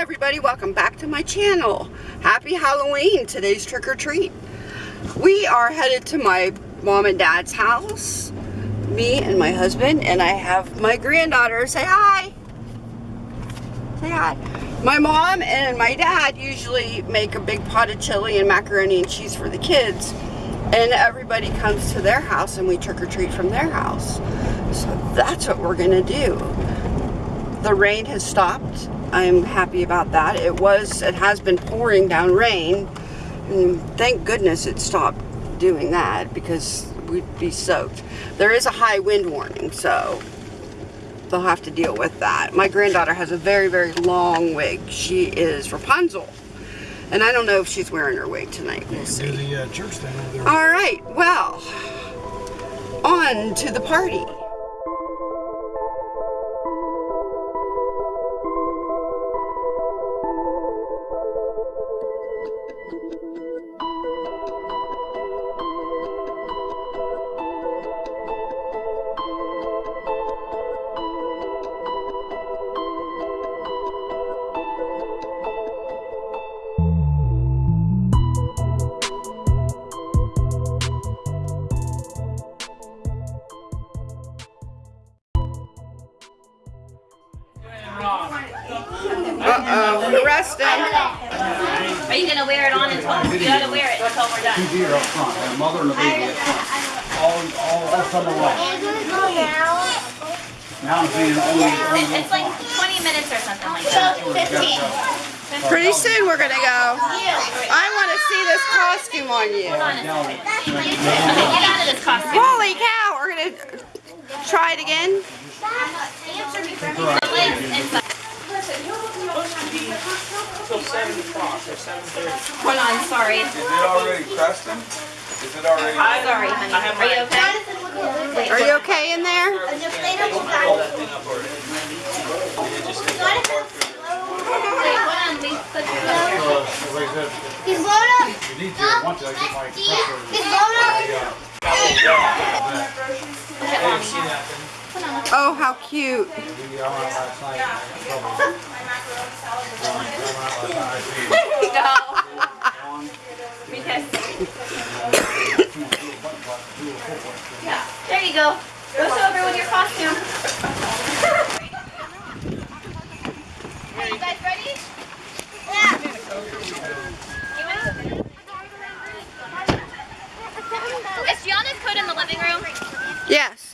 Everybody, welcome back to my channel. Happy Halloween, today's trick or treat. We are headed to my mom and dad's house, me and my husband, and I have my granddaughter. Say hi. Say hi. My mom and my dad usually make a big pot of chili and macaroni and cheese for the kids, and everybody comes to their house and we trick or treat from their house. So that's what we're gonna do. The rain has stopped I'm happy about that. It was, it has been pouring down rain. And thank goodness it stopped doing that because we'd be soaked. There is a high wind warning, so they'll have to deal with that. My granddaughter has a very, very long wig. She is Rapunzel. And I don't know if she's wearing her wig tonight. We'll see. The, uh, church thing. All right, well, on to the party. Uh-oh, arrest him. Are you gonna wear it on until, you gotta wear it until we're done. Two deer up front, and a mother and a baby up front. All, all, all summer long. Now I'm seeing only, only It- It's like twenty minutes or something like that. 15. Pretty soon we're gonna go. I want to see this costume on you. Hold on a second. Okay, get out of this costume. Holy cow, we're gonna try it again. Hold on, sorry. Is it already crusted? Is it already? I'm Sorry, honey. Are you okay? Are you okay in there? Wait, hold on. We put the So, like I said, He's blown up. if you need to, I want to, I get my compressor. He's blown up. Oh, how cute. We, I went out last night, and I got in trouble. I went out last night, I No. Because, yeah, there you go. Go over with your costume. Are you guys ready? Is Gianna's in the living room? Yes.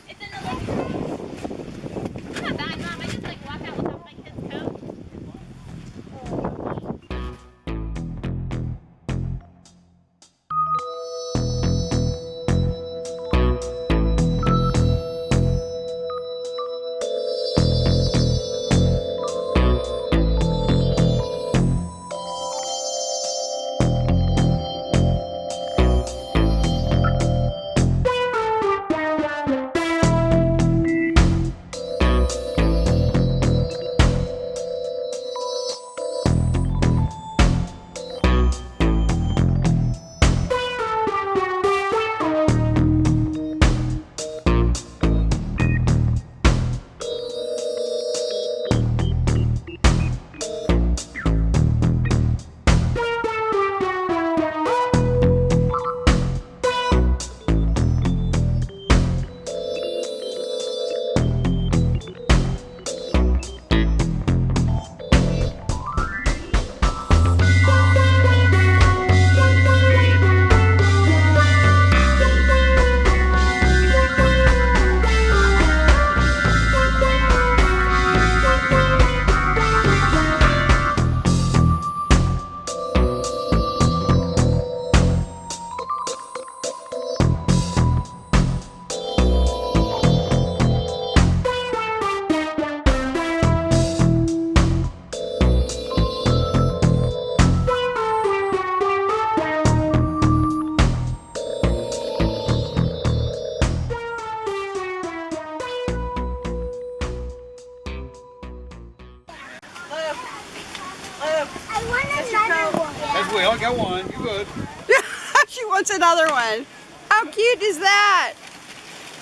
We only got one. You good? she wants another one. How cute is that?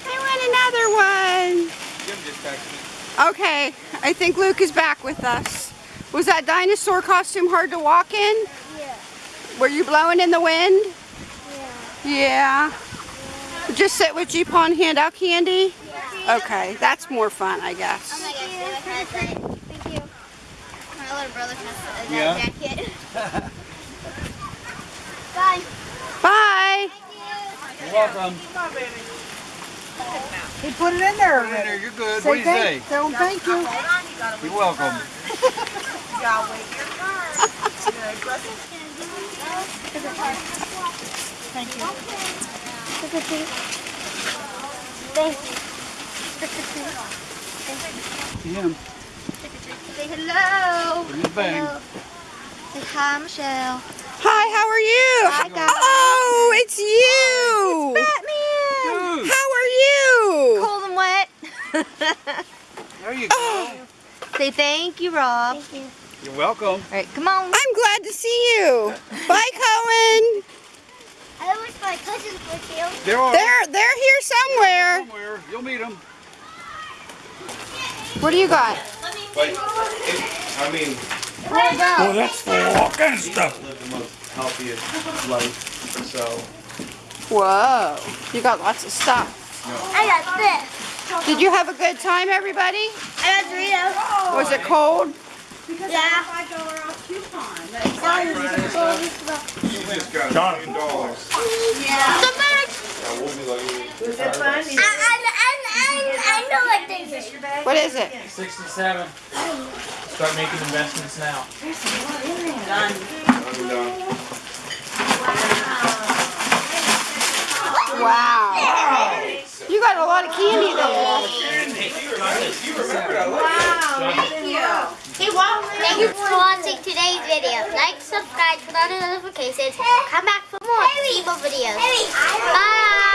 I want another one. Jim just texted me. Okay, I think Luke is back with us. Was that dinosaur costume hard to walk in? Yeah. Were you blowing in the wind? Yeah. Yeah. Just sit with Jeep on hand out candy? Yeah. Okay, that's more fun, I guess. Oh guess. my gosh, David has that. Thank you. My little brother has that Yeah. jacket. Bye. Bye. You're welcome. He put it in there Put there, already. you're good. What do you say? thank, tell him thank you. You're welcome. Thank you. Thank you. See him. Say hello. Bring it bang. Say hi, Michelle. Hi, how are you? Hi, guys. Oh, it's you. It's Batman. Dude, How are you? Cold and wet. there you oh. go. Say thank you, Rob. Thank you. You're welcome. All right, come on. I'm glad to see you. Bye, Cohen. I wish my cousins were here. They're They're they're here somewhere. somewhere. You'll meet them. What do you got? But it, I mean, Oh, that's full all kinds of stuff. live the most healthiest life. So Whoa, you got lots of stuff. I got this. Did you have a good time, everybody? I got Doritos. Was it cold? Yeah. she just got a million dollars. The bag. Yeah, we'll be like, I, I, I, I know what this is. What is it? 67. Start making investments now. I'm done. Wow. You got a lot of candy there. Thank you Thank you for watching today's video. Like, subscribe, turn on the notifications. Come back for more. See more videos. Bye.